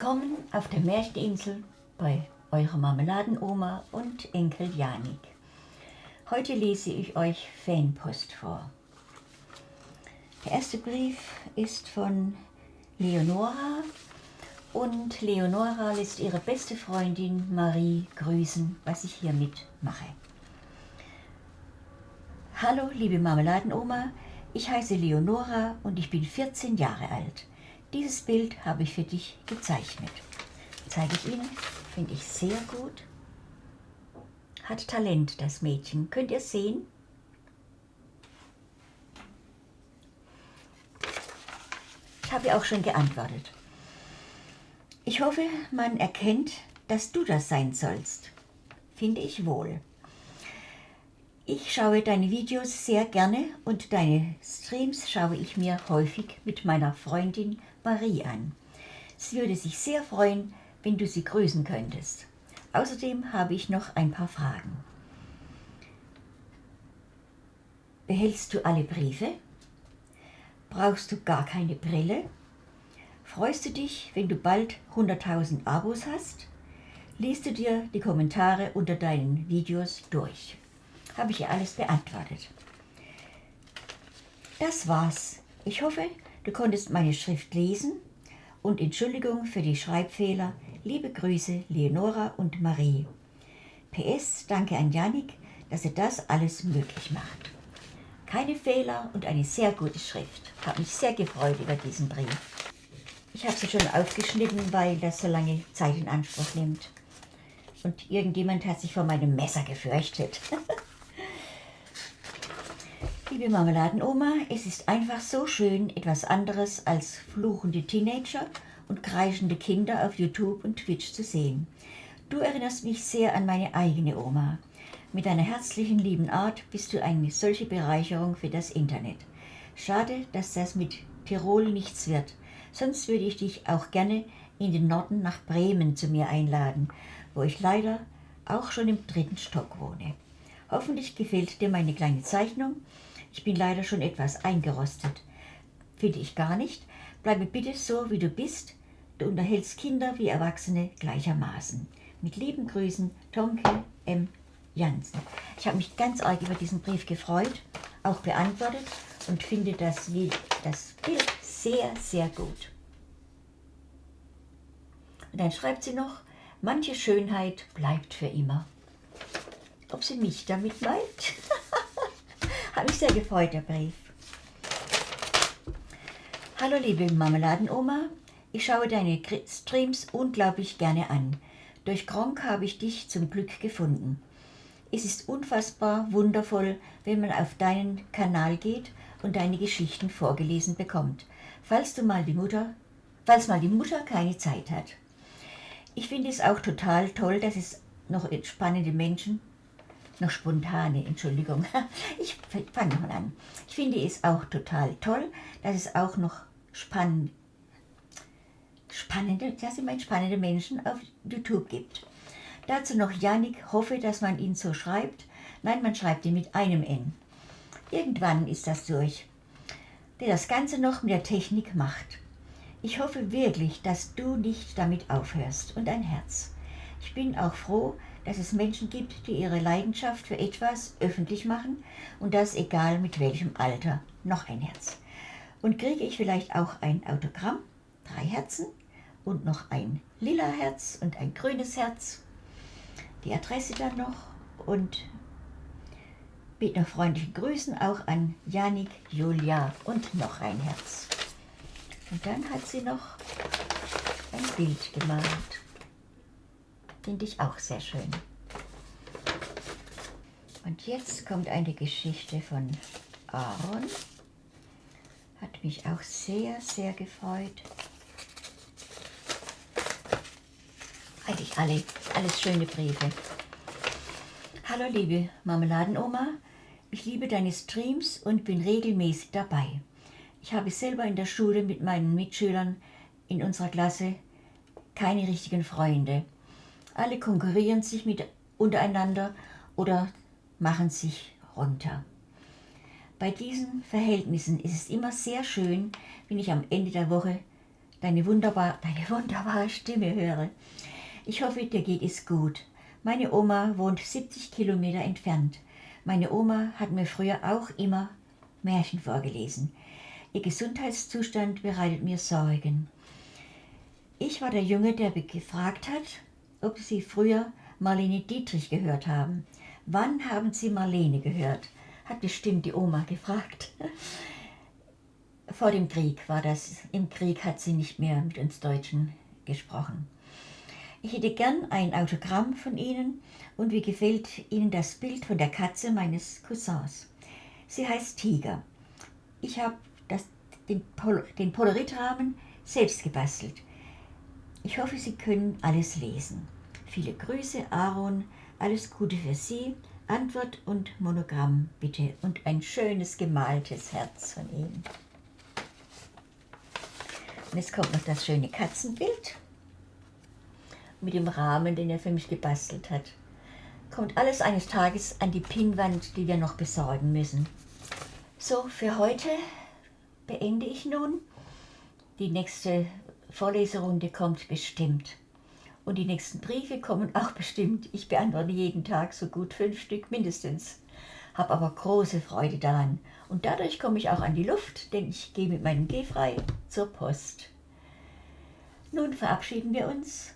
Willkommen auf der Märcheninsel bei eurer Marmeladenoma und Enkel Janik. Heute lese ich euch Fanpost vor. Der erste Brief ist von Leonora und Leonora lässt ihre beste Freundin Marie grüßen, was ich hiermit mache. Hallo liebe Marmeladenoma, ich heiße Leonora und ich bin 14 Jahre alt. Dieses Bild habe ich für dich gezeichnet. Zeige ich Ihnen, finde ich sehr gut. Hat Talent, das Mädchen. Könnt ihr sehen? Ich habe auch schon geantwortet. Ich hoffe, man erkennt, dass du das sein sollst. Finde ich wohl. Ich schaue deine Videos sehr gerne und deine Streams schaue ich mir häufig mit meiner Freundin Marie an. Sie würde sich sehr freuen, wenn du sie grüßen könntest. Außerdem habe ich noch ein paar Fragen. Behältst du alle Briefe? Brauchst du gar keine Brille? Freust du dich, wenn du bald 100.000 Abos hast? Liest du dir die Kommentare unter deinen Videos durch? habe ich ihr alles beantwortet. Das war's. Ich hoffe, du konntest meine Schrift lesen und Entschuldigung für die Schreibfehler. Liebe Grüße, Leonora und Marie. PS, danke an Janik, dass er das alles möglich macht. Keine Fehler und eine sehr gute Schrift. Habe mich sehr gefreut über diesen Brief. Ich habe sie schon aufgeschnitten, weil das so lange Zeit in Anspruch nimmt. Und irgendjemand hat sich vor meinem Messer gefürchtet. Liebe Marmeladenoma, es ist einfach so schön, etwas anderes als fluchende Teenager und kreischende Kinder auf YouTube und Twitch zu sehen. Du erinnerst mich sehr an meine eigene Oma. Mit deiner herzlichen, lieben Art bist du eine solche Bereicherung für das Internet. Schade, dass das mit Tirol nichts wird. Sonst würde ich dich auch gerne in den Norden nach Bremen zu mir einladen, wo ich leider auch schon im dritten Stock wohne. Hoffentlich gefällt dir meine kleine Zeichnung ich bin leider schon etwas eingerostet. Finde ich gar nicht. Bleibe bitte so, wie du bist. Du unterhältst Kinder wie Erwachsene gleichermaßen. Mit lieben Grüßen, Tomke M. Jansen. Ich habe mich ganz arg über diesen Brief gefreut, auch beantwortet und finde das, das Bild sehr, sehr gut. Und dann schreibt sie noch, manche Schönheit bleibt für immer. Ob sie mich damit meint? Hat mich sehr gefreut, der Brief. Hallo liebe Marmeladenoma, ich schaue deine Streams unglaublich gerne an. Durch Gronk habe ich dich zum Glück gefunden. Es ist unfassbar wundervoll, wenn man auf deinen Kanal geht und deine Geschichten vorgelesen bekommt, falls du mal die Mutter, falls mal die Mutter keine Zeit hat. Ich finde es auch total toll, dass es noch spannende Menschen noch spontane, Entschuldigung. Ich fange mal an. Ich finde es auch total toll, dass es auch noch spann spannende, dass es meine spannende Menschen auf YouTube gibt. Dazu noch Janik, hoffe, dass man ihn so schreibt. Nein, man schreibt ihn mit einem N. Irgendwann ist das durch, der das Ganze noch mit der Technik macht. Ich hoffe wirklich, dass du nicht damit aufhörst und ein Herz. Ich bin auch froh, dass es Menschen gibt, die ihre Leidenschaft für etwas öffentlich machen und das egal mit welchem Alter. Noch ein Herz. Und kriege ich vielleicht auch ein Autogramm, drei Herzen und noch ein lila Herz und ein grünes Herz. Die Adresse dann noch und mit noch freundlichen Grüßen auch an Janik, Julia und noch ein Herz. Und dann hat sie noch ein Bild gemalt. Finde ich auch sehr schön. Und jetzt kommt eine Geschichte von Aaron. Hat mich auch sehr, sehr gefreut. Eigentlich alle, alles schöne Briefe. Hallo liebe Marmeladenoma, ich liebe deine Streams und bin regelmäßig dabei. Ich habe selber in der Schule mit meinen Mitschülern in unserer Klasse keine richtigen Freunde. Alle konkurrieren sich mit untereinander oder machen sich runter. Bei diesen Verhältnissen ist es immer sehr schön, wenn ich am Ende der Woche deine, wunderbar, deine wunderbare Stimme höre. Ich hoffe, dir geht es gut. Meine Oma wohnt 70 Kilometer entfernt. Meine Oma hat mir früher auch immer Märchen vorgelesen. Ihr Gesundheitszustand bereitet mir Sorgen. Ich war der Junge, der gefragt hat, ob Sie früher Marlene Dietrich gehört haben. Wann haben Sie Marlene gehört? Hat bestimmt die Oma gefragt. Vor dem Krieg war das. Im Krieg hat sie nicht mehr mit uns Deutschen gesprochen. Ich hätte gern ein Autogramm von Ihnen und wie gefällt Ihnen das Bild von der Katze meines Cousins? Sie heißt Tiger. Ich habe den, Pol den Polaritrahmen selbst gebastelt. Ich hoffe, Sie können alles lesen. Viele Grüße, Aaron. Alles Gute für Sie. Antwort und Monogramm bitte und ein schönes gemaltes Herz von ihm. Und jetzt kommt noch das schöne Katzenbild mit dem Rahmen, den er für mich gebastelt hat. Kommt alles eines Tages an die Pinnwand, die wir noch besorgen müssen. So, für heute beende ich nun. Die nächste Vorleserunde kommt bestimmt. Und die nächsten Briefe kommen auch bestimmt. Ich beantworte jeden Tag so gut fünf Stück mindestens. Habe aber große Freude daran. Und dadurch komme ich auch an die Luft, denn ich gehe mit meinem Gehfrei zur Post. Nun verabschieden wir uns